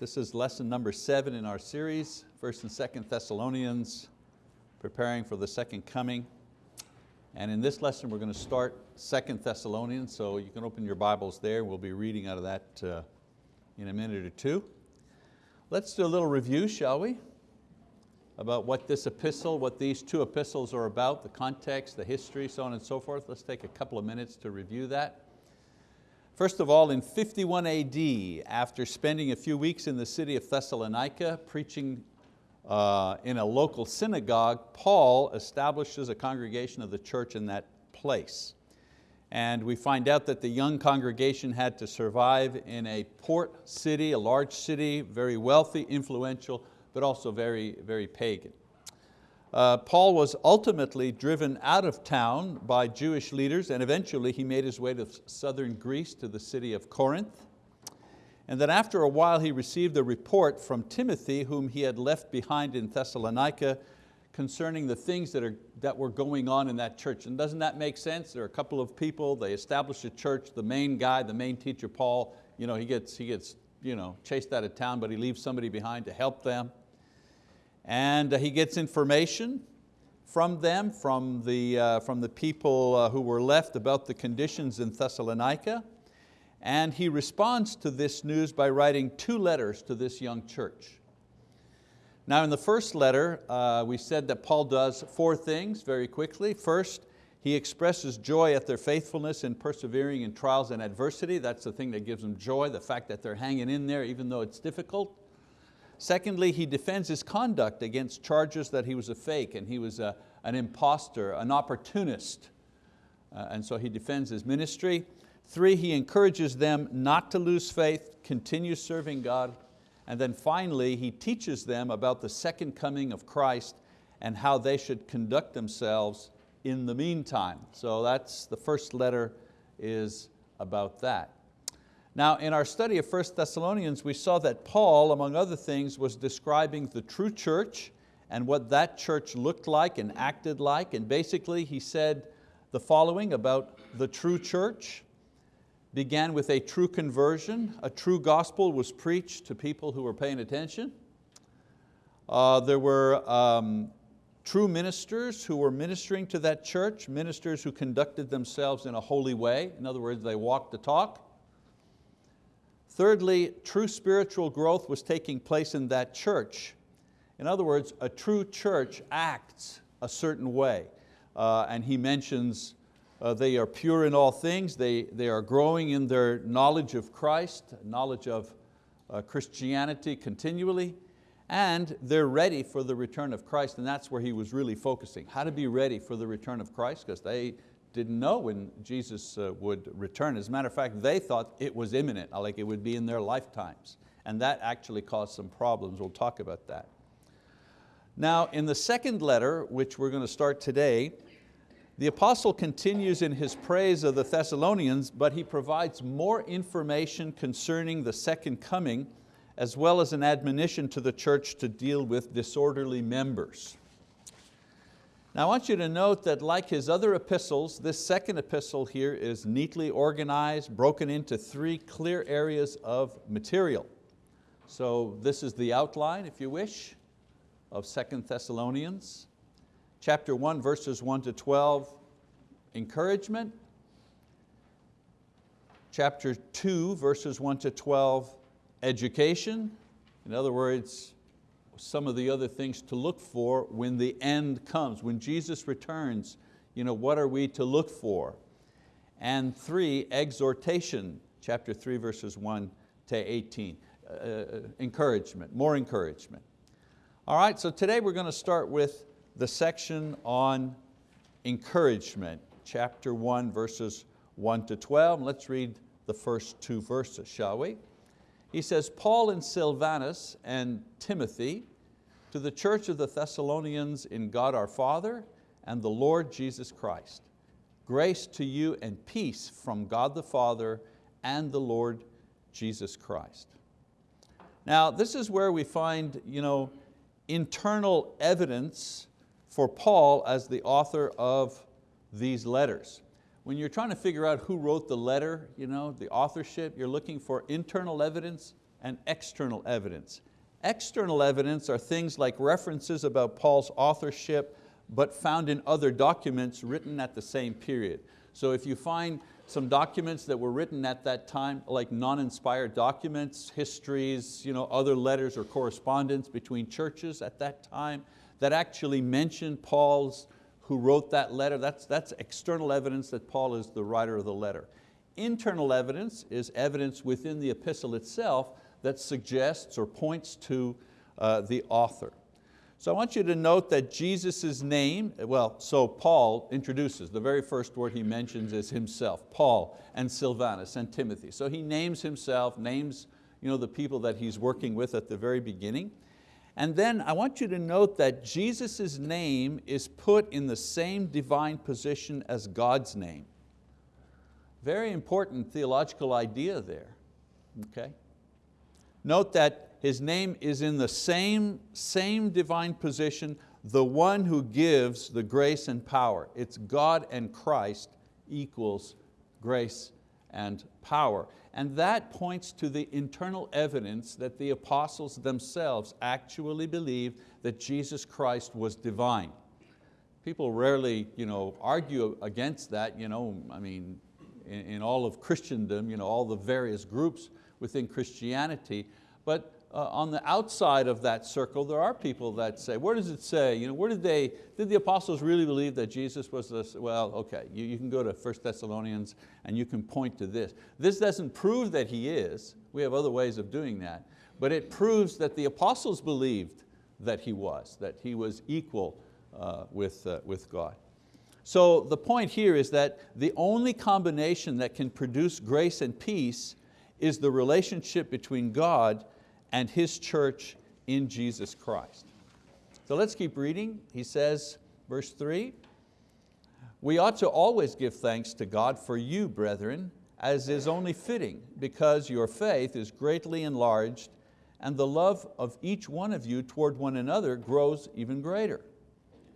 This is lesson number seven in our series, First and Second Thessalonians, preparing for the second coming. And in this lesson, we're going to start Second Thessalonians, so you can open your Bibles there. We'll be reading out of that uh, in a minute or two. Let's do a little review, shall we? About what this epistle, what these two epistles are about, the context, the history, so on and so forth. Let's take a couple of minutes to review that. First of all, in 51 AD, after spending a few weeks in the city of Thessalonica preaching uh, in a local synagogue, Paul establishes a congregation of the church in that place. And we find out that the young congregation had to survive in a port city, a large city, very wealthy, influential, but also very, very pagan. Uh, Paul was ultimately driven out of town by Jewish leaders and eventually he made his way to southern Greece to the city of Corinth. And then after a while he received a report from Timothy whom he had left behind in Thessalonica concerning the things that, are, that were going on in that church. And doesn't that make sense? There are a couple of people, they establish a church, the main guy, the main teacher, Paul, you know, he gets, he gets you know, chased out of town, but he leaves somebody behind to help them. And he gets information from them, from the, uh, from the people uh, who were left about the conditions in Thessalonica. And he responds to this news by writing two letters to this young church. Now in the first letter, uh, we said that Paul does four things very quickly. First, he expresses joy at their faithfulness in persevering in trials and adversity. That's the thing that gives them joy, the fact that they're hanging in there even though it's difficult. Secondly, he defends his conduct against charges that he was a fake and he was a, an impostor, an opportunist. Uh, and so he defends his ministry. Three, he encourages them not to lose faith, continue serving God. And then finally, he teaches them about the second coming of Christ and how they should conduct themselves in the meantime. So that's the first letter is about that. Now in our study of 1 Thessalonians, we saw that Paul, among other things, was describing the true church and what that church looked like and acted like. And basically he said the following about the true church. Began with a true conversion. A true gospel was preached to people who were paying attention. Uh, there were um, true ministers who were ministering to that church, ministers who conducted themselves in a holy way. In other words, they walked the talk. Thirdly, true spiritual growth was taking place in that church. In other words, a true church acts a certain way. Uh, and he mentions uh, they are pure in all things, they, they are growing in their knowledge of Christ, knowledge of uh, Christianity continually, and they're ready for the return of Christ, and that's where he was really focusing, how to be ready for the return of Christ, because they, didn't know when Jesus uh, would return. As a matter of fact, they thought it was imminent, like it would be in their lifetimes. And that actually caused some problems. We'll talk about that. Now, in the second letter, which we're going to start today, the apostle continues in his praise of the Thessalonians, but he provides more information concerning the second coming, as well as an admonition to the church to deal with disorderly members. Now I want you to note that like his other epistles, this second epistle here is neatly organized, broken into three clear areas of material. So this is the outline, if you wish, of Second Thessalonians. Chapter one, verses one to 12, encouragement. Chapter two, verses one to 12, education. In other words, some of the other things to look for when the end comes. When Jesus returns, you know, what are we to look for? And three, exhortation, chapter three, verses one to 18. Uh, uh, encouragement, more encouragement. All right, so today we're going to start with the section on encouragement, chapter one, verses one to 12. Let's read the first two verses, shall we? He says, Paul and Silvanus and Timothy, to the church of the Thessalonians in God our Father and the Lord Jesus Christ. Grace to you and peace from God the Father and the Lord Jesus Christ. Now this is where we find you know, internal evidence for Paul as the author of these letters. When you're trying to figure out who wrote the letter, you know, the authorship, you're looking for internal evidence and external evidence. External evidence are things like references about Paul's authorship, but found in other documents written at the same period. So if you find some documents that were written at that time, like non-inspired documents, histories, you know, other letters or correspondence between churches at that time that actually mention Paul's who wrote that letter, that's, that's external evidence that Paul is the writer of the letter. Internal evidence is evidence within the epistle itself that suggests or points to uh, the author. So I want you to note that Jesus' name, well, so Paul introduces, the very first word he mentions is himself, Paul and Silvanus and Timothy. So he names himself, names you know, the people that he's working with at the very beginning. And then I want you to note that Jesus' name is put in the same divine position as God's name. Very important theological idea there, okay? Note that his name is in the same, same divine position, the one who gives the grace and power. It's God and Christ equals grace and power. And that points to the internal evidence that the apostles themselves actually believed that Jesus Christ was divine. People rarely you know, argue against that. You know, I mean, in, in all of Christendom, you know, all the various groups within Christianity, but uh, on the outside of that circle, there are people that say, where does it say, you know, where did they, did the apostles really believe that Jesus was this? Well, okay, you, you can go to 1 Thessalonians and you can point to this. This doesn't prove that he is, we have other ways of doing that, but it proves that the apostles believed that he was, that he was equal uh, with, uh, with God. So the point here is that the only combination that can produce grace and peace is the relationship between God and His church in Jesus Christ. So let's keep reading. He says, verse three, we ought to always give thanks to God for you, brethren, as is only fitting, because your faith is greatly enlarged and the love of each one of you toward one another grows even greater.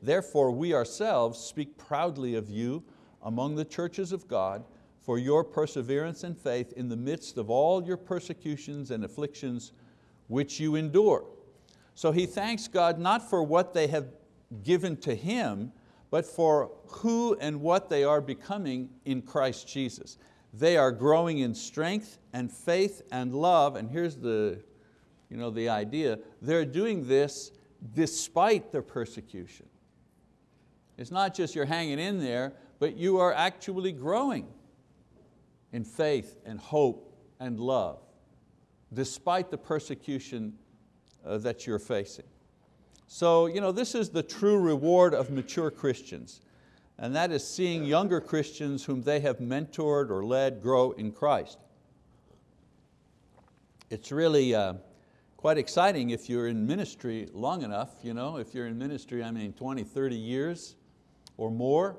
Therefore we ourselves speak proudly of you among the churches of God for your perseverance and faith in the midst of all your persecutions and afflictions which you endure. So he thanks God not for what they have given to him, but for who and what they are becoming in Christ Jesus. They are growing in strength and faith and love, and here's the, you know, the idea, they're doing this despite their persecution. It's not just you're hanging in there, but you are actually growing in faith and hope and love despite the persecution uh, that you're facing. So you know, this is the true reward of mature Christians, and that is seeing younger Christians whom they have mentored or led grow in Christ. It's really uh, quite exciting if you're in ministry long enough, you know, if you're in ministry, I mean 20, 30 years or more,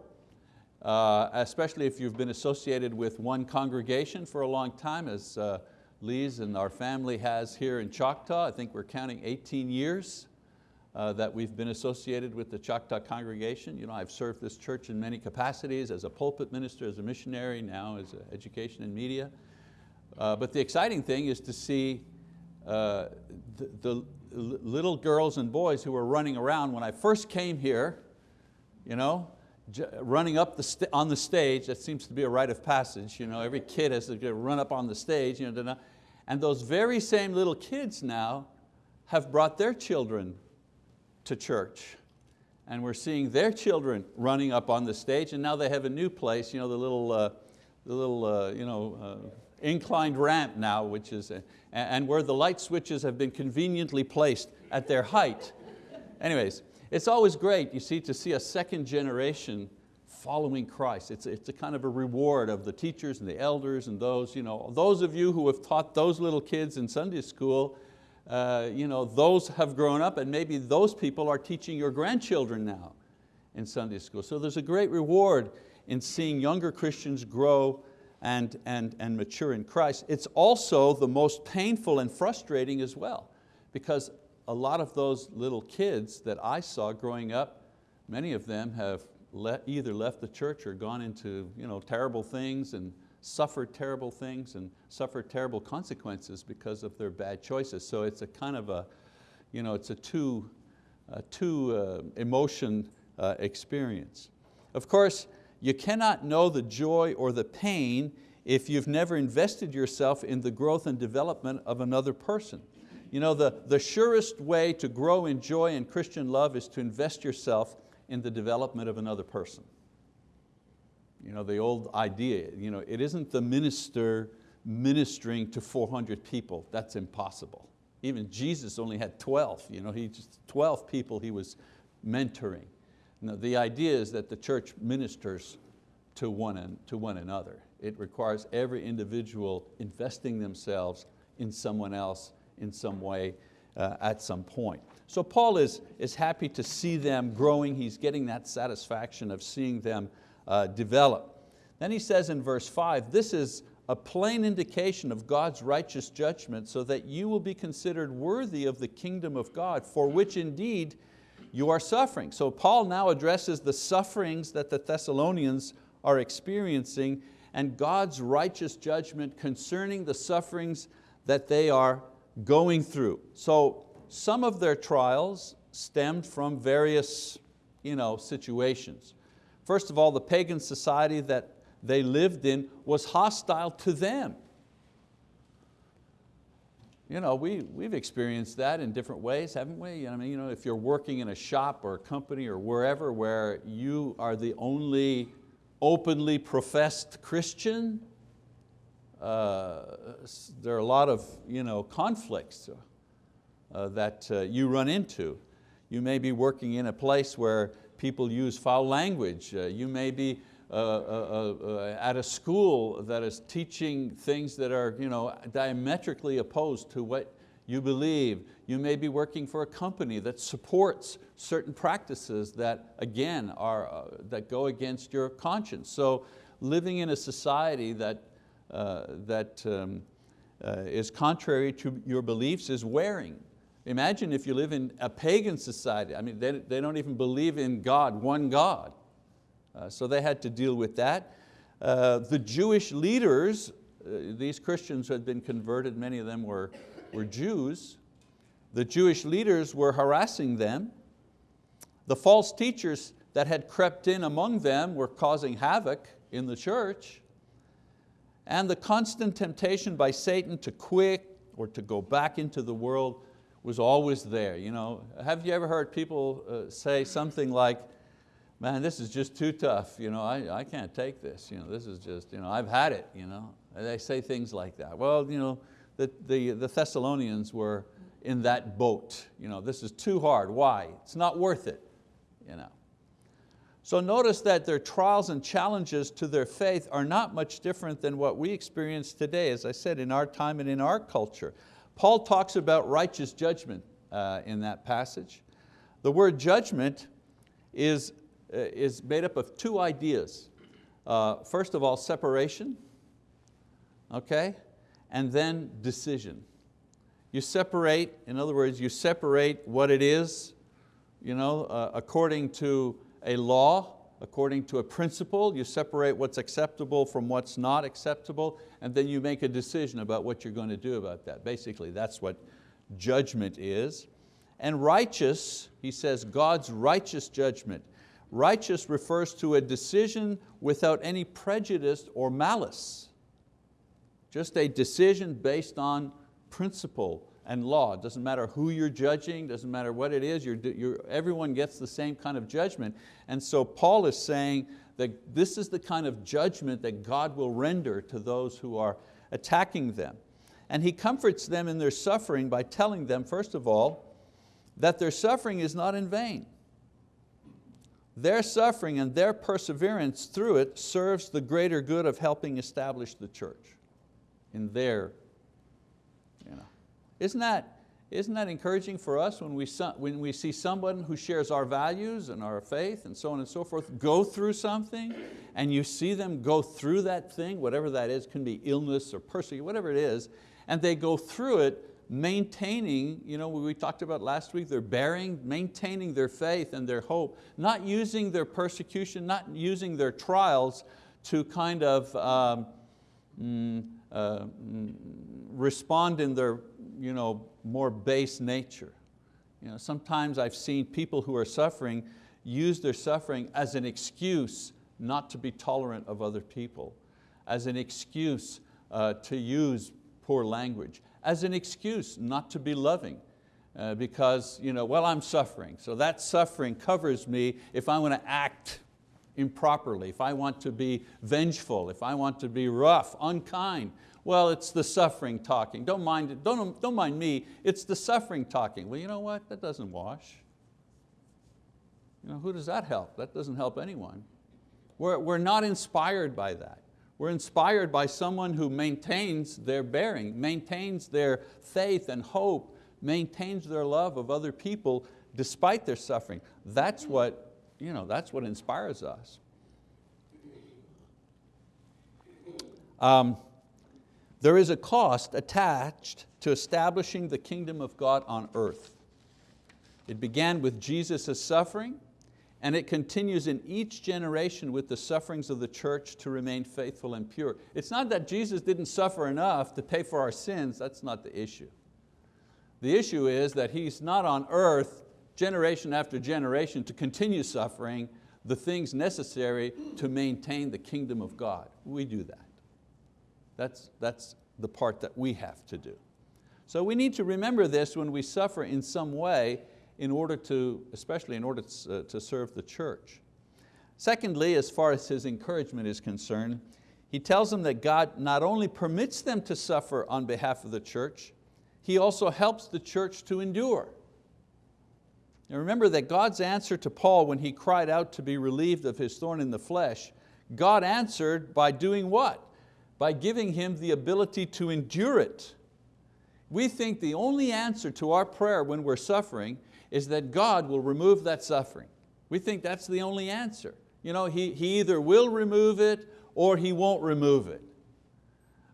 uh, especially if you've been associated with one congregation for a long time, as uh, Lise and our family has here in Choctaw. I think we're counting 18 years uh, that we've been associated with the Choctaw congregation. You know, I've served this church in many capacities as a pulpit minister, as a missionary, now as education and media. Uh, but the exciting thing is to see uh, the, the little girls and boys who were running around when I first came here, you know, running up the on the stage, that seems to be a rite of passage. You know, every kid has to run up on the stage. You know, and those very same little kids now have brought their children to church. And we're seeing their children running up on the stage and now they have a new place, you know, the little, uh, the little uh, you know, uh, inclined ramp now, which is, uh, and where the light switches have been conveniently placed at their height. Anyways, it's always great, you see, to see a second generation following Christ. It's, it's a kind of a reward of the teachers and the elders and those, you know, those of you who have taught those little kids in Sunday school, uh, you know, those have grown up and maybe those people are teaching your grandchildren now in Sunday school. So there's a great reward in seeing younger Christians grow and, and, and mature in Christ. It's also the most painful and frustrating as well because a lot of those little kids that I saw growing up, many of them have le either left the church or gone into you know, terrible things and suffered terrible things and suffered terrible consequences because of their bad choices. So it's a kind of a, you know, it's a two, a two uh, emotion uh, experience. Of course, you cannot know the joy or the pain if you've never invested yourself in the growth and development of another person. You know, the, the surest way to grow in joy and Christian love is to invest yourself in the development of another person. You know, the old idea, you know, it isn't the minister ministering to 400 people, that's impossible. Even Jesus only had 12, you know, he just 12 people he was mentoring. Now, the idea is that the church ministers to one, and, to one another. It requires every individual investing themselves in someone else in some way uh, at some point. So Paul is, is happy to see them growing. He's getting that satisfaction of seeing them uh, develop. Then he says in verse five, this is a plain indication of God's righteous judgment so that you will be considered worthy of the kingdom of God, for which indeed you are suffering. So Paul now addresses the sufferings that the Thessalonians are experiencing and God's righteous judgment concerning the sufferings that they are going through. So some of their trials stemmed from various you know, situations. First of all, the pagan society that they lived in was hostile to them. You know, we, we've experienced that in different ways, haven't we? I mean, you know, if you're working in a shop or a company or wherever where you are the only openly professed Christian, there are a lot of you know, conflicts uh, that uh, you run into. You may be working in a place where people use foul language. Uh, you may be uh, uh, at a school that is teaching things that are you know, diametrically opposed to what you believe. You may be working for a company that supports certain practices that, again, are, uh, that go against your conscience. So living in a society that, uh, that um, uh, is contrary to your beliefs is wearing. Imagine if you live in a pagan society. I mean, they, they don't even believe in God, one God. Uh, so they had to deal with that. Uh, the Jewish leaders, uh, these Christians who had been converted, many of them were, were Jews. The Jewish leaders were harassing them. The false teachers that had crept in among them were causing havoc in the church. And the constant temptation by Satan to quit or to go back into the world was always there. You know, have you ever heard people uh, say something like, man, this is just too tough. You know, I, I can't take this. You know, this is just, you know, I've had it. You know? And they say things like that. Well, you know, the, the, the Thessalonians were in that boat. You know, this is too hard. Why? It's not worth it. You know. So notice that their trials and challenges to their faith are not much different than what we experience today, as I said, in our time and in our culture. Paul talks about righteous judgment uh, in that passage. The word judgment is, uh, is made up of two ideas. Uh, first of all, separation, okay? And then decision. You separate, in other words, you separate what it is you know, uh, according to a law, according to a principle, you separate what's acceptable from what's not acceptable, and then you make a decision about what you're going to do about that. Basically, that's what judgment is. And righteous, he says, God's righteous judgment. Righteous refers to a decision without any prejudice or malice. Just a decision based on principle and law. It doesn't matter who you're judging, doesn't matter what it is, you're, you're, everyone gets the same kind of judgment. And so Paul is saying that this is the kind of judgment that God will render to those who are attacking them. And He comforts them in their suffering by telling them, first of all, that their suffering is not in vain. Their suffering and their perseverance through it serves the greater good of helping establish the church in their isn't that, isn't that encouraging for us when we, when we see someone who shares our values and our faith and so on and so forth go through something and you see them go through that thing, whatever that is, can be illness or persecution, whatever it is, and they go through it maintaining, you know, we talked about last week, they're bearing, maintaining their faith and their hope, not using their persecution, not using their trials to kind of um, mm, uh, mm, respond in their you know, more base nature. You know, sometimes I've seen people who are suffering use their suffering as an excuse not to be tolerant of other people, as an excuse uh, to use poor language, as an excuse not to be loving, uh, because, you know, well, I'm suffering, so that suffering covers me if I want to act improperly, if I want to be vengeful, if I want to be rough, unkind. Well, it's the suffering talking. Don't mind, it. Don't, don't mind me, it's the suffering talking. Well, you know what? That doesn't wash. You know, who does that help? That doesn't help anyone. We're, we're not inspired by that. We're inspired by someone who maintains their bearing, maintains their faith and hope, maintains their love of other people despite their suffering. That's what, you know, that's what inspires us. Um, there is a cost attached to establishing the kingdom of God on earth. It began with Jesus' suffering, and it continues in each generation with the sufferings of the church to remain faithful and pure. It's not that Jesus didn't suffer enough to pay for our sins, that's not the issue. The issue is that He's not on earth generation after generation to continue suffering the things necessary to maintain the kingdom of God. We do that. That's, that's the part that we have to do. So we need to remember this when we suffer in some way in order to, especially in order to, uh, to serve the church. Secondly, as far as his encouragement is concerned, he tells them that God not only permits them to suffer on behalf of the church, He also helps the church to endure. Now remember that God's answer to Paul when he cried out to be relieved of his thorn in the flesh, God answered by doing what? By giving him the ability to endure it. We think the only answer to our prayer when we're suffering is that God will remove that suffering. We think that's the only answer. You know, he, he either will remove it or He won't remove it.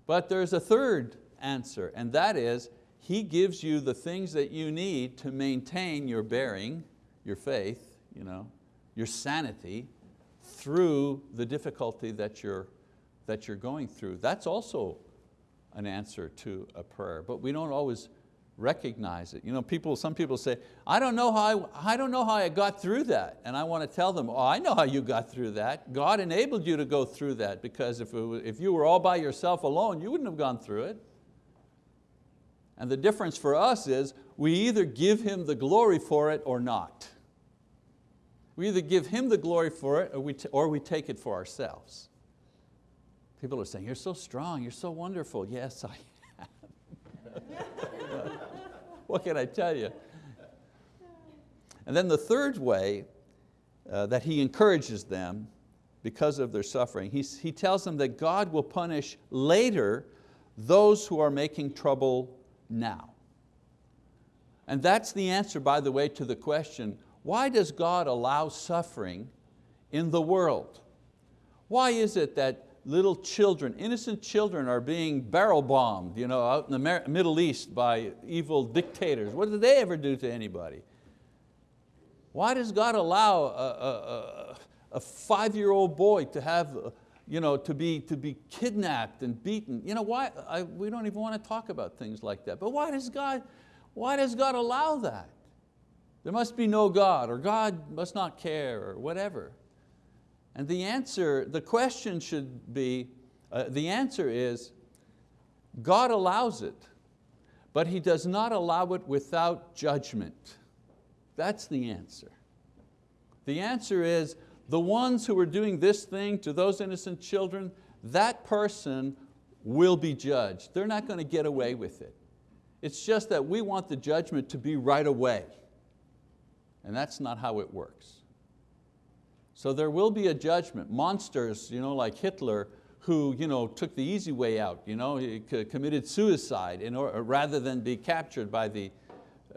But there's a third answer, and that is He gives you the things that you need to maintain your bearing, your faith, you know, your sanity through the difficulty that you're, that you're going through. That's also an answer to a prayer, but we don't always recognize it. You know, people, some people say, I don't, know how I, I don't know how I got through that. And I want to tell them, oh, I know how you got through that. God enabled you to go through that because if, was, if you were all by yourself alone, you wouldn't have gone through it. And the difference for us is we either give Him the glory for it or not. We either give Him the glory for it or we, or we take it for ourselves. People are saying, you're so strong, you're so wonderful. Yes, I am. what can I tell you? And then the third way uh, that he encourages them because of their suffering, he, he tells them that God will punish later those who are making trouble now. And that's the answer, by the way, to the question, why does God allow suffering in the world? Why is it that little children, innocent children are being barrel bombed you know, out in the Middle East by evil dictators. What did they ever do to anybody? Why does God allow a, a, a five-year-old boy to have, you know, to be, to be kidnapped and beaten? You know, why? I, we don't even want to talk about things like that. But why does, God, why does God allow that? There must be no God, or God must not care, or whatever. And the answer, the question should be, uh, the answer is, God allows it, but He does not allow it without judgment. That's the answer. The answer is, the ones who are doing this thing to those innocent children, that person will be judged. They're not going to get away with it. It's just that we want the judgment to be right away. And that's not how it works. So there will be a judgment. Monsters you know, like Hitler who you know, took the easy way out, you know, he committed suicide in order, rather than be captured by the,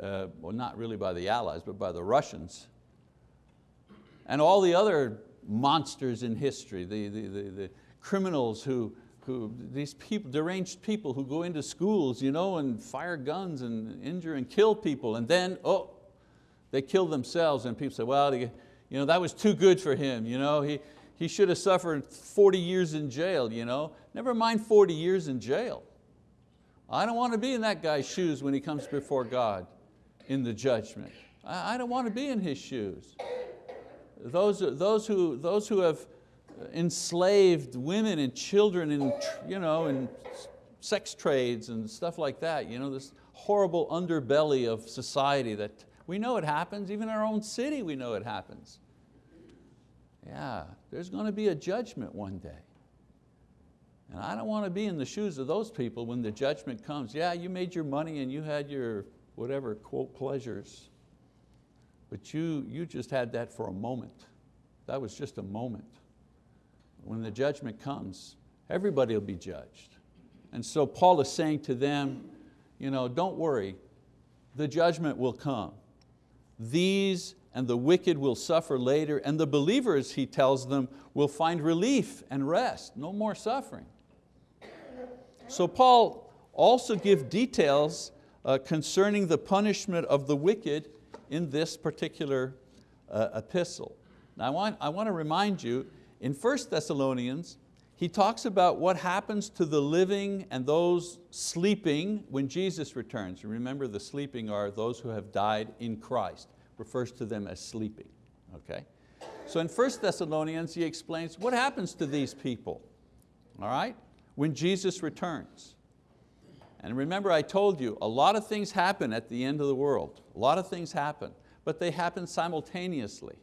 uh, well not really by the Allies, but by the Russians. And all the other monsters in history, the, the, the, the criminals who, who, these people, deranged people who go into schools you know, and fire guns and injure and kill people and then, oh, they kill themselves and people say, well, you know, that was too good for him. You know, he, he should have suffered 40 years in jail. You know? Never mind 40 years in jail. I don't want to be in that guy's shoes when he comes before God in the judgment. I don't want to be in his shoes. Those, those, who, those who have enslaved women and children in, you know, in sex trades and stuff like that, you know, this horrible underbelly of society that we know it happens, even in our own city we know it happens. Yeah, there's going to be a judgment one day. And I don't want to be in the shoes of those people when the judgment comes. Yeah, you made your money and you had your whatever, quote, pleasures. But you, you just had that for a moment. That was just a moment. When the judgment comes, everybody will be judged. And so Paul is saying to them, you know, don't worry, the judgment will come. These and the wicked will suffer later, and the believers, he tells them, will find relief and rest, no more suffering. So Paul also gives details uh, concerning the punishment of the wicked in this particular uh, epistle. Now I want, I want to remind you, in 1 Thessalonians, he talks about what happens to the living and those sleeping when Jesus returns. Remember the sleeping are those who have died in Christ, refers to them as sleeping, okay? So in 1 Thessalonians he explains what happens to these people, all right, when Jesus returns. And remember I told you, a lot of things happen at the end of the world. A lot of things happen, but they happen simultaneously.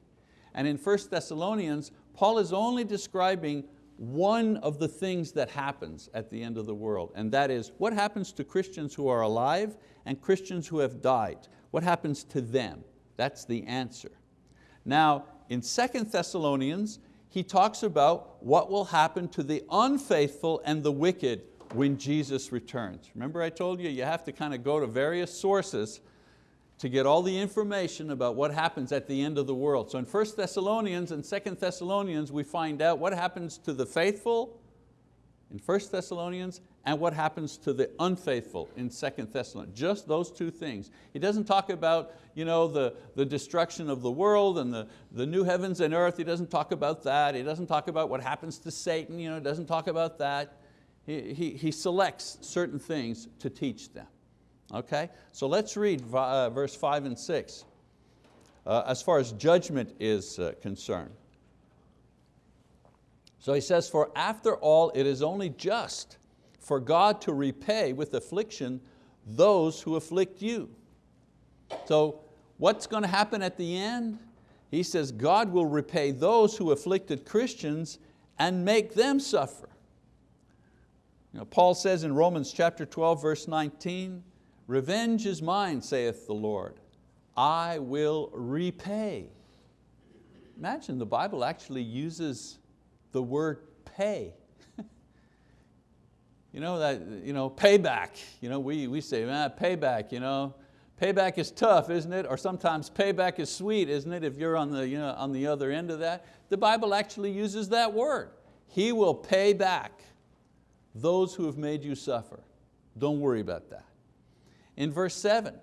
And in 1 Thessalonians, Paul is only describing one of the things that happens at the end of the world, and that is what happens to Christians who are alive and Christians who have died. What happens to them? That's the answer. Now, in 2 Thessalonians, he talks about what will happen to the unfaithful and the wicked when Jesus returns. Remember I told you, you have to kind of go to various sources to get all the information about what happens at the end of the world. So in 1 Thessalonians and 2 Thessalonians, we find out what happens to the faithful in 1 Thessalonians and what happens to the unfaithful in 2 Thessalonians. Just those two things. He doesn't talk about you know, the, the destruction of the world and the, the new heavens and earth. He doesn't talk about that. He doesn't talk about what happens to Satan. You know, he doesn't talk about that. He, he, selects certain things to teach them. Okay, so let's read uh, verse five and six uh, as far as judgment is uh, concerned. So he says, for after all it is only just for God to repay with affliction those who afflict you. So what's going to happen at the end? He says God will repay those who afflicted Christians and make them suffer. You know, Paul says in Romans chapter 12 verse 19, Revenge is mine, saith the Lord. I will repay. Imagine the Bible actually uses the word pay. you know, that, you know, payback. You know, we, we say, man, payback, you know. Payback is tough, isn't it? Or sometimes payback is sweet, isn't it, if you're on the, you know, on the other end of that. The Bible actually uses that word. He will pay back those who have made you suffer. Don't worry about that. In verse seven,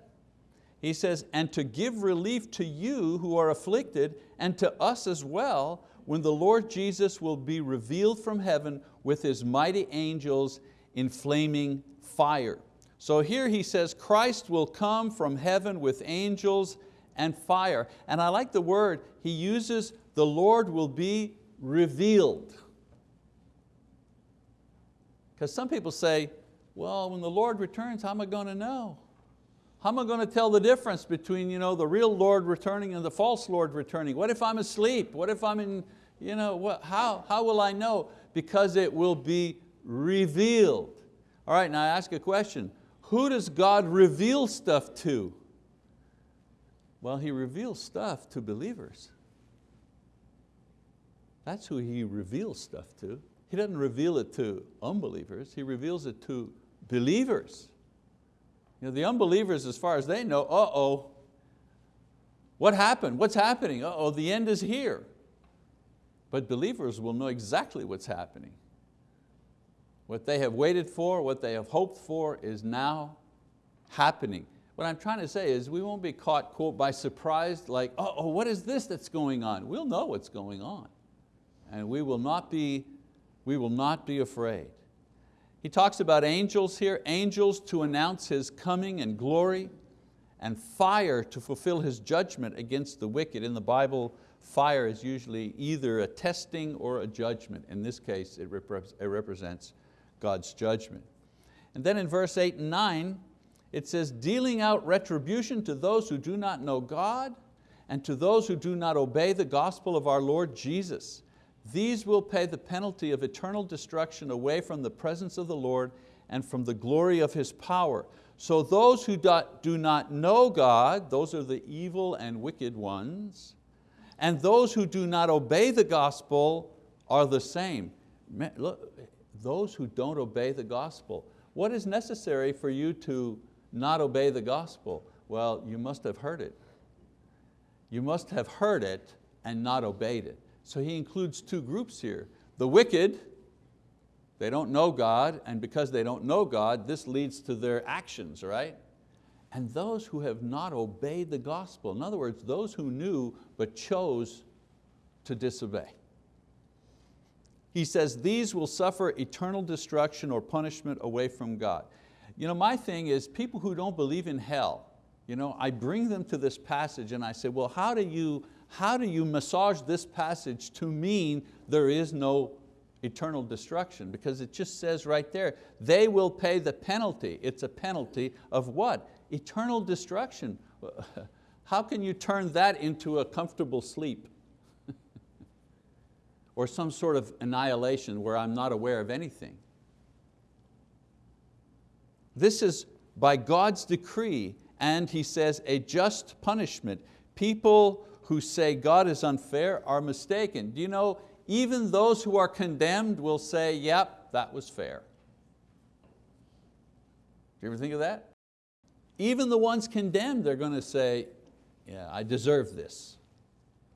he says, and to give relief to you who are afflicted and to us as well when the Lord Jesus will be revealed from heaven with His mighty angels in flaming fire. So here he says Christ will come from heaven with angels and fire. And I like the word, he uses the Lord will be revealed. Because some people say, well, when the Lord returns, how am I going to know? How am I going to tell the difference between you know, the real Lord returning and the false Lord returning? What if I'm asleep? What if I'm in, you know, what, how, how will I know? Because it will be revealed. All right, now I ask a question. Who does God reveal stuff to? Well, He reveals stuff to believers. That's who He reveals stuff to. He doesn't reveal it to unbelievers, He reveals it to believers. You know, the unbelievers, as far as they know, uh-oh, what happened? What's happening? Uh-oh, the end is here. But believers will know exactly what's happening. What they have waited for, what they have hoped for is now happening. What I'm trying to say is we won't be caught, quote, by surprise, like, uh oh, what is this that's going on? We'll know what's going on. and we will not be, we will not be afraid. He talks about angels here, angels to announce His coming and glory, and fire to fulfill His judgment against the wicked. In the Bible, fire is usually either a testing or a judgment. In this case, it, it represents God's judgment. And then in verse eight and nine, it says, dealing out retribution to those who do not know God and to those who do not obey the gospel of our Lord Jesus. These will pay the penalty of eternal destruction away from the presence of the Lord and from the glory of His power. So those who do not know God, those are the evil and wicked ones, and those who do not obey the gospel are the same. Look, those who don't obey the gospel. What is necessary for you to not obey the gospel? Well, you must have heard it. You must have heard it and not obeyed it. So he includes two groups here. The wicked, they don't know God, and because they don't know God, this leads to their actions, right? And those who have not obeyed the gospel, in other words, those who knew but chose to disobey. He says, these will suffer eternal destruction or punishment away from God. You know, my thing is people who don't believe in hell, you know, I bring them to this passage and I say, well, how do you, how do you massage this passage to mean there is no eternal destruction? Because it just says right there, they will pay the penalty. It's a penalty of what? Eternal destruction. How can you turn that into a comfortable sleep? or some sort of annihilation where I'm not aware of anything. This is by God's decree and he says a just punishment. People who say God is unfair are mistaken. Do you know, even those who are condemned will say, yep, that was fair. Do you ever think of that? Even the ones condemned, they're going to say, yeah, I deserve this.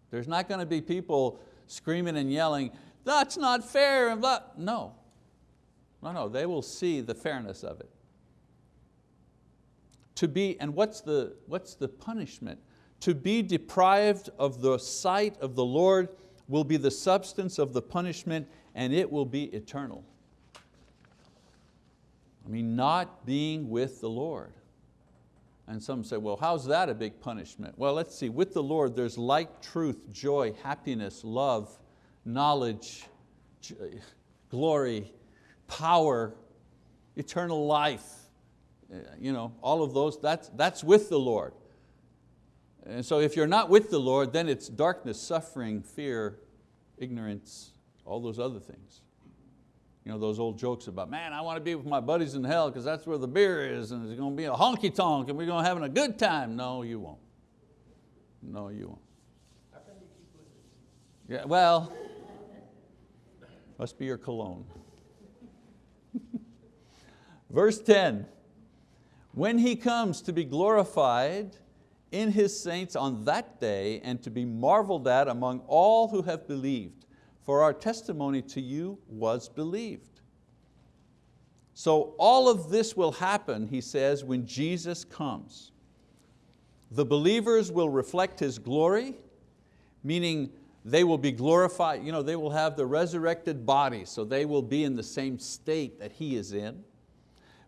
There's not going to be people screaming and yelling, that's not fair, and blah. No, no, no, they will see the fairness of it. To be, and what's the, what's the punishment? To be deprived of the sight of the Lord will be the substance of the punishment and it will be eternal. I mean, not being with the Lord. And some say, well, how's that a big punishment? Well, let's see, with the Lord there's light, truth, joy, happiness, love, knowledge, glory, power, eternal life. Uh, you know, all of those, that's, that's with the Lord. And so if you're not with the Lord, then it's darkness, suffering, fear, ignorance, all those other things. You know, those old jokes about, man, I want to be with my buddies in hell because that's where the beer is and it's going to be a honky tonk and we're going to have a good time. No, you won't. No, you won't. Yeah, well, must be your cologne. Verse 10, when He comes to be glorified in His saints on that day and to be marveled at among all who have believed for our testimony to you was believed. So all of this will happen, he says, when Jesus comes. The believers will reflect His glory, meaning they will be glorified, you know, they will have the resurrected body, so they will be in the same state that He is in.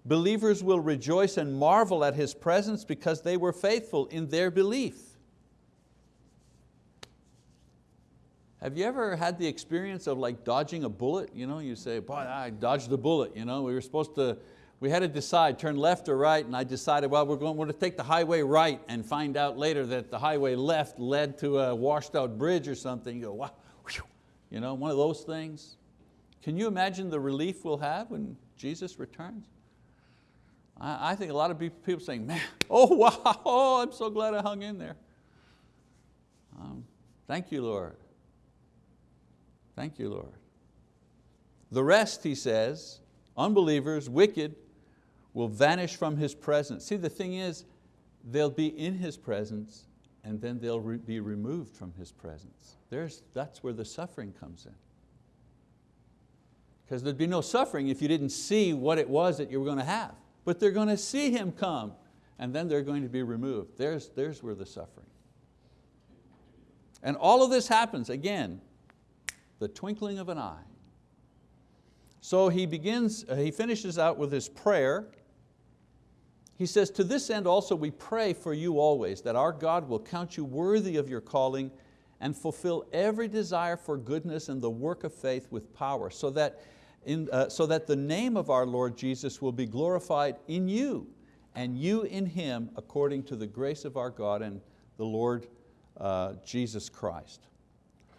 Believers will rejoice and marvel at His presence because they were faithful in their belief. Have you ever had the experience of like dodging a bullet? You, know, you say, boy, I dodged a bullet. You know, we were supposed to, we had to decide, turn left or right, and I decided, well, we're going, we're going to take the highway right and find out later that the highway left led to a washed out bridge or something. You go, wow, you know, one of those things. Can you imagine the relief we'll have when Jesus returns? I, I think a lot of people saying, man, oh wow, oh, I'm so glad I hung in there. Um, thank you, Lord. Thank you, Lord. The rest, he says, unbelievers, wicked, will vanish from His presence. See, the thing is, they'll be in His presence and then they'll re be removed from His presence. There's, that's where the suffering comes in. Because there'd be no suffering if you didn't see what it was that you were going to have. But they're going to see Him come and then they're going to be removed. There's, there's where the suffering. And all of this happens, again, the twinkling of an eye. So he begins, uh, he finishes out with his prayer. He says, to this end also we pray for you always, that our God will count you worthy of your calling and fulfill every desire for goodness and the work of faith with power, so that, in, uh, so that the name of our Lord Jesus will be glorified in you, and you in Him, according to the grace of our God and the Lord uh, Jesus Christ.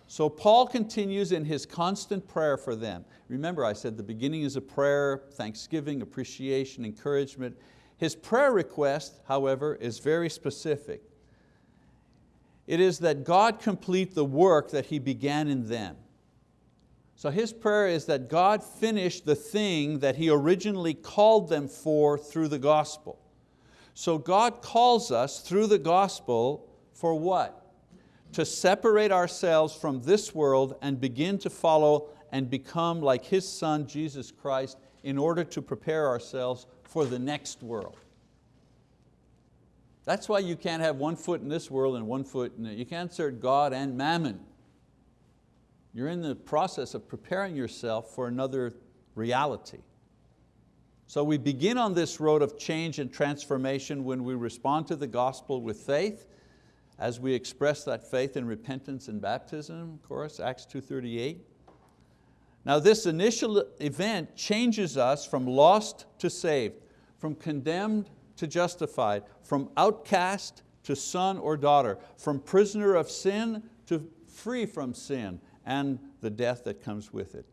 So Paul continues in his constant prayer for them. Remember I said the beginning is a prayer, thanksgiving, appreciation, encouragement. His prayer request, however, is very specific. It is that God complete the work that He began in them. So his prayer is that God finish the thing that He originally called them for through the gospel. So God calls us through the gospel for what? To separate ourselves from this world and begin to follow and become like His Son, Jesus Christ, in order to prepare ourselves for the next world. That's why you can't have one foot in this world and one foot in it. You can't serve God and mammon. You're in the process of preparing yourself for another reality. So we begin on this road of change and transformation when we respond to the gospel with faith, as we express that faith in repentance and baptism, of course, Acts 2.38. Now this initial event changes us from lost to saved, from condemned to justified, from outcast to son or daughter, from prisoner of sin to free from sin and the death that comes with it.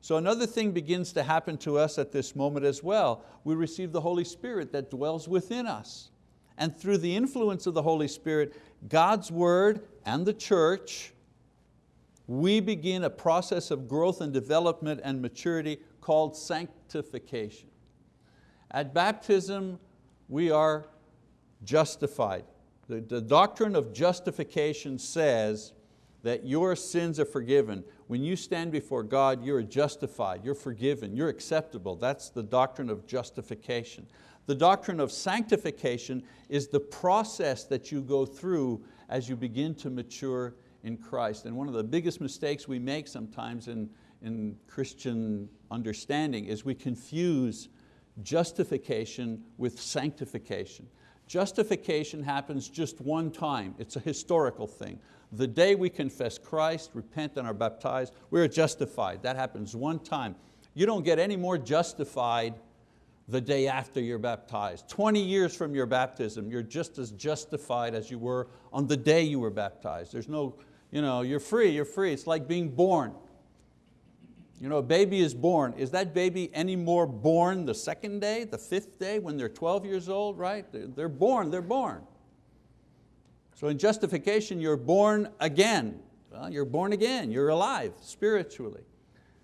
So another thing begins to happen to us at this moment as well. We receive the Holy Spirit that dwells within us. And through the influence of the Holy Spirit, God's word and the church, we begin a process of growth and development and maturity called sanctification. At baptism, we are justified. The, the doctrine of justification says that your sins are forgiven. When you stand before God, you're justified, you're forgiven, you're acceptable. That's the doctrine of justification. The doctrine of sanctification is the process that you go through as you begin to mature in Christ. And one of the biggest mistakes we make sometimes in, in Christian understanding is we confuse justification with sanctification. Justification happens just one time. It's a historical thing. The day we confess Christ, repent and are baptized, we're justified. That happens one time. You don't get any more justified the day after you're baptized. 20 years from your baptism, you're just as justified as you were on the day you were baptized. There's no, you know, you're free, you're free. It's like being born. You know, a baby is born. Is that baby any more born the second day, the fifth day, when they're 12 years old, right? They're born, they're born. So in justification, you're born again. Well, you're born again, you're alive spiritually.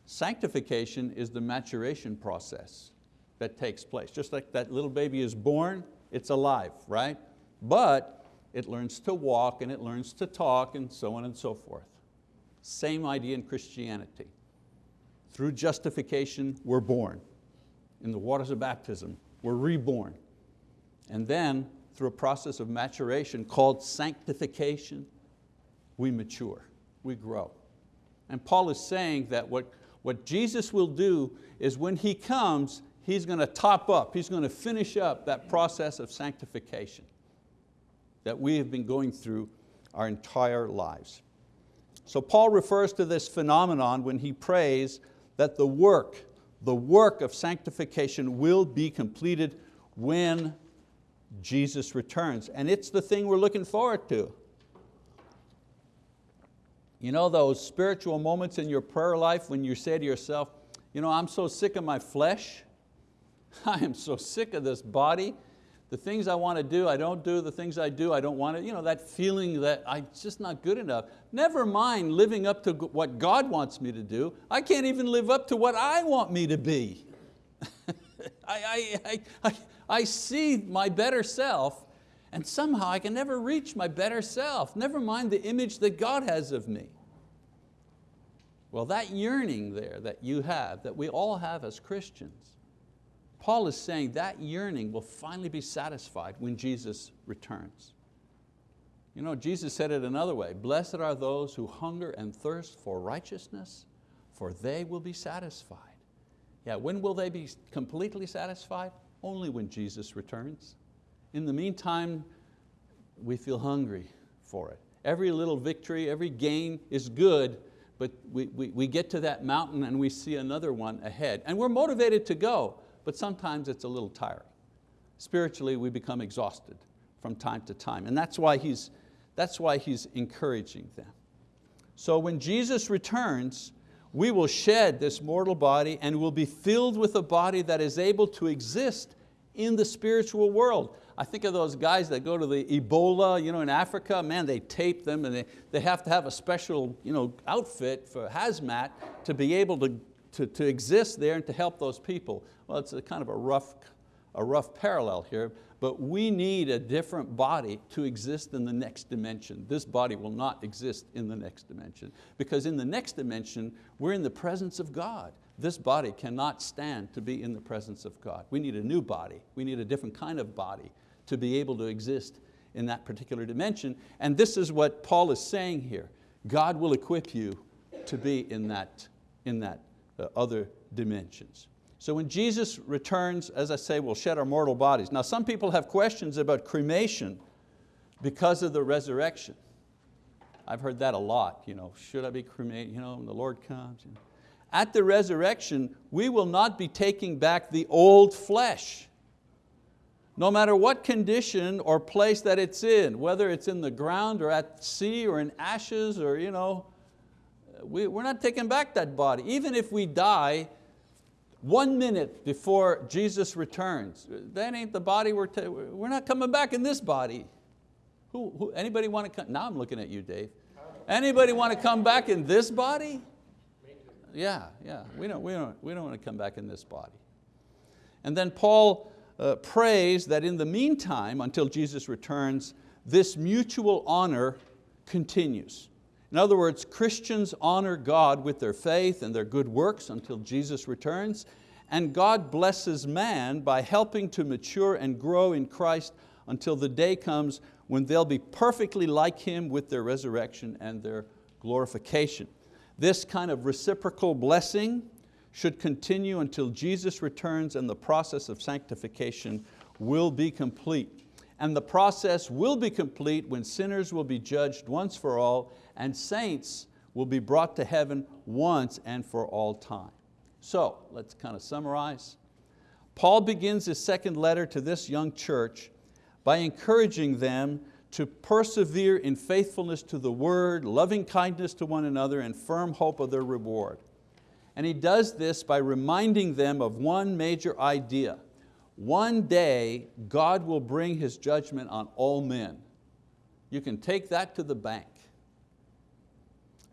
Sanctification is the maturation process that takes place. Just like that little baby is born, it's alive, right? But it learns to walk and it learns to talk and so on and so forth. Same idea in Christianity. Through justification, we're born. In the waters of baptism, we're reborn. And then, through a process of maturation called sanctification, we mature, we grow. And Paul is saying that what, what Jesus will do is when He comes, He's going to top up, He's going to finish up that process of sanctification that we have been going through our entire lives. So Paul refers to this phenomenon when he prays that the work, the work of sanctification will be completed when Jesus returns. And it's the thing we're looking forward to. You know those spiritual moments in your prayer life when you say to yourself, you know, I'm so sick of my flesh. I am so sick of this body. The things I want to do, I don't do. The things I do, I don't want to. You know, that feeling that I'm just not good enough. Never mind living up to what God wants me to do. I can't even live up to what I want me to be. I, I, I, I see my better self and somehow I can never reach my better self, never mind the image that God has of me. Well, that yearning there that you have, that we all have as Christians, Paul is saying that yearning will finally be satisfied when Jesus returns. You know, Jesus said it another way, blessed are those who hunger and thirst for righteousness, for they will be satisfied. Yeah, when will they be completely satisfied? Only when Jesus returns. In the meantime, we feel hungry for it. Every little victory, every gain is good, but we, we, we get to that mountain and we see another one ahead. And we're motivated to go, but sometimes it's a little tiring. Spiritually, we become exhausted from time to time. And that's why he's, that's why he's encouraging them. So when Jesus returns, we will shed this mortal body and will be filled with a body that is able to exist in the spiritual world. I think of those guys that go to the Ebola you know, in Africa, man, they tape them and they, they have to have a special you know, outfit for hazmat to be able to, to, to exist there and to help those people. Well, it's a kind of a rough, a rough parallel here, but we need a different body to exist in the next dimension. This body will not exist in the next dimension because in the next dimension, we're in the presence of God. This body cannot stand to be in the presence of God. We need a new body. We need a different kind of body to be able to exist in that particular dimension. And this is what Paul is saying here. God will equip you to be in that, in that uh, other dimensions. So when Jesus returns, as I say, we'll shed our mortal bodies. Now some people have questions about cremation because of the resurrection. I've heard that a lot. You know, should I be cremated? You know, when the Lord comes. You know. At the resurrection, we will not be taking back the old flesh no matter what condition or place that it's in, whether it's in the ground or at sea or in ashes or you know, we, we're not taking back that body. Even if we die one minute before Jesus returns, that ain't the body we're, we're not coming back in this body. Who, who, anybody want to come, now I'm looking at you Dave. Anybody want to come back in this body? Yeah, yeah, we don't, we, don't, we don't want to come back in this body. And then Paul uh, prays that in the meantime, until Jesus returns, this mutual honor continues. In other words, Christians honor God with their faith and their good works until Jesus returns, and God blesses man by helping to mature and grow in Christ until the day comes when they'll be perfectly like Him with their resurrection and their glorification. This kind of reciprocal blessing should continue until Jesus returns and the process of sanctification will be complete. And the process will be complete when sinners will be judged once for all and saints will be brought to heaven once and for all time. So let's kind of summarize. Paul begins his second letter to this young church by encouraging them to persevere in faithfulness to the word, loving kindness to one another, and firm hope of their reward. And he does this by reminding them of one major idea. One day, God will bring His judgment on all men. You can take that to the bank.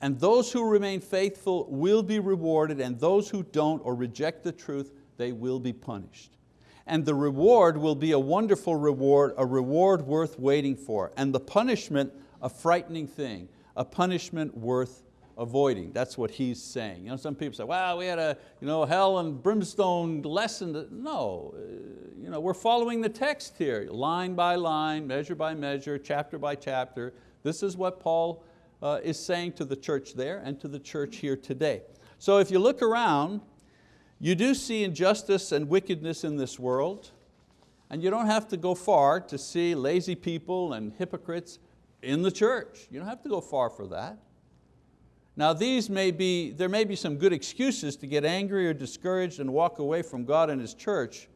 And those who remain faithful will be rewarded, and those who don't or reject the truth, they will be punished. And the reward will be a wonderful reward, a reward worth waiting for, and the punishment a frightening thing, a punishment worth avoiding. That's what he's saying. You know, some people say, well, we had a you know, hell and brimstone lesson. No, uh, you know, we're following the text here, line by line, measure by measure, chapter by chapter. This is what Paul uh, is saying to the church there and to the church here today. So if you look around, you do see injustice and wickedness in this world, and you don't have to go far to see lazy people and hypocrites in the church. You don't have to go far for that. Now these may be, there may be some good excuses to get angry or discouraged and walk away from God and His church,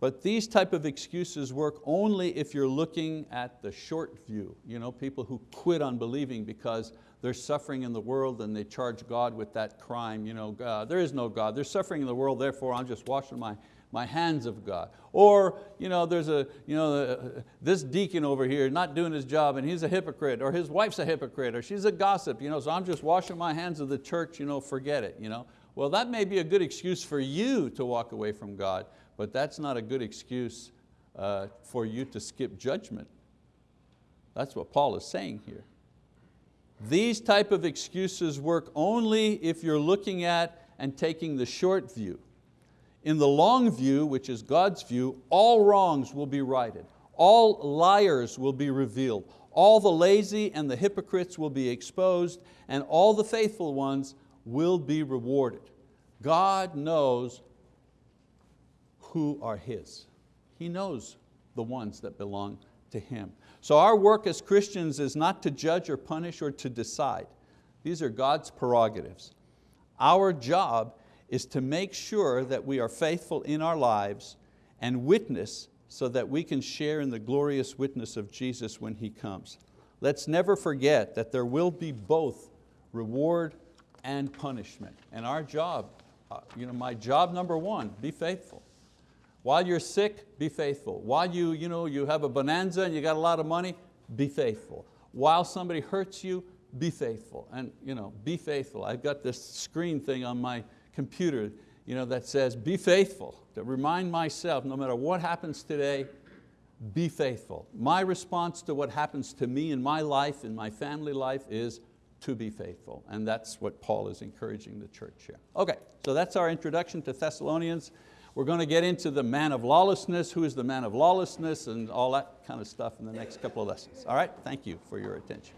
but these type of excuses work only if you're looking at the short view. You know, people who quit on believing because they're suffering in the world and they charge God with that crime. You know, God, there is no God, there's suffering in the world, therefore I'm just washing my my hands of God. Or you know, there's a, you know, uh, this deacon over here not doing his job and he's a hypocrite, or his wife's a hypocrite, or she's a gossip, you know, so I'm just washing my hands of the church, you know, forget it. You know? Well, that may be a good excuse for you to walk away from God, but that's not a good excuse uh, for you to skip judgment. That's what Paul is saying here. These type of excuses work only if you're looking at and taking the short view. In the long view, which is God's view, all wrongs will be righted. All liars will be revealed. All the lazy and the hypocrites will be exposed, and all the faithful ones will be rewarded. God knows who are His. He knows the ones that belong to Him. So our work as Christians is not to judge or punish or to decide. These are God's prerogatives. Our job is to make sure that we are faithful in our lives and witness so that we can share in the glorious witness of Jesus when He comes. Let's never forget that there will be both reward and punishment. And our job, uh, you know, my job number one, be faithful. While you're sick, be faithful. While you, you, know, you have a bonanza and you got a lot of money, be faithful. While somebody hurts you, be faithful. And you know, be faithful. I've got this screen thing on my computer you know, that says, be faithful, to remind myself, no matter what happens today, be faithful. My response to what happens to me in my life, in my family life, is to be faithful. And that's what Paul is encouraging the church here. Okay, so that's our introduction to Thessalonians. We're going to get into the man of lawlessness, who is the man of lawlessness, and all that kind of stuff in the next couple of lessons. All right, thank you for your attention.